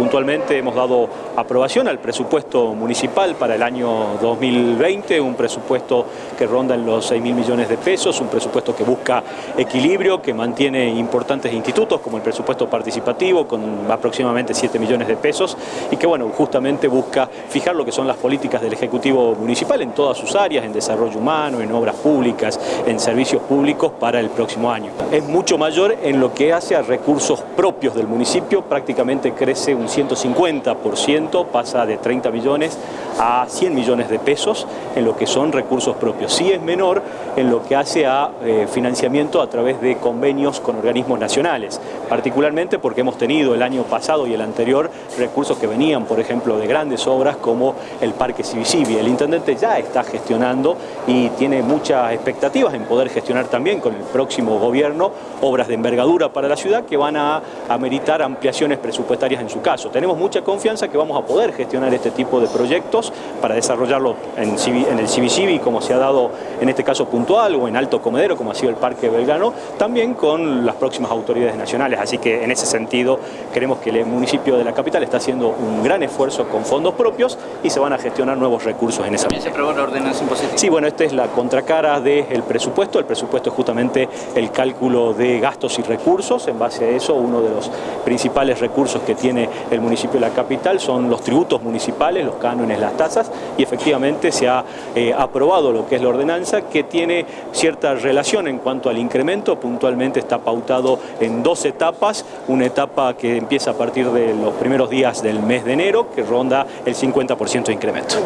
puntualmente hemos dado aprobación al presupuesto municipal para el año 2020, un presupuesto que ronda en los 6 mil millones de pesos, un presupuesto que busca equilibrio, que mantiene importantes institutos como el presupuesto participativo con aproximadamente 7 millones de pesos y que bueno, justamente busca fijar lo que son las políticas del Ejecutivo Municipal en todas sus áreas, en desarrollo humano, en obras públicas, en servicios públicos para el próximo año. Es mucho mayor en lo que hace a recursos propios del municipio, prácticamente crece un 150%, pasa de 30 millones a 100 millones de pesos en lo que son recursos propios. Sí es menor en lo que hace a eh, financiamiento a través de convenios con organismos nacionales, particularmente porque hemos tenido el año pasado y el anterior recursos que venían, por ejemplo, de grandes obras como el Parque Civicivi. El intendente ya está gestionando y tiene muchas expectativas en poder gestionar también con el próximo gobierno obras de envergadura para la ciudad que van a ameritar ampliaciones presupuestarias en su caso. Tenemos mucha confianza que vamos a poder gestionar este tipo de proyectos para desarrollarlo en, en el Civicivi como se ha dado en este caso puntual o en Alto Comedero como ha sido el Parque Belgrano, también con las próximas autoridades nacionales. Así que en ese sentido creemos que el municipio de la capital está haciendo un gran esfuerzo con fondos propios y se van a gestionar nuevos recursos en esa ¿También se aprobó la ordenanza impositiva? Sí, bueno, esta es la contracara del presupuesto. El presupuesto es justamente el cálculo de gastos y recursos. En base a eso, uno de los principales recursos que tiene el municipio de la capital son los tributos municipales, los cánones, las tasas, y efectivamente se ha eh, aprobado lo que es la ordenanza, que tiene cierta relación en cuanto al incremento. Puntualmente está pautado en dos etapas. Una etapa que empieza a partir de los primeros días del mes de enero, que ronda el 50% de incremento.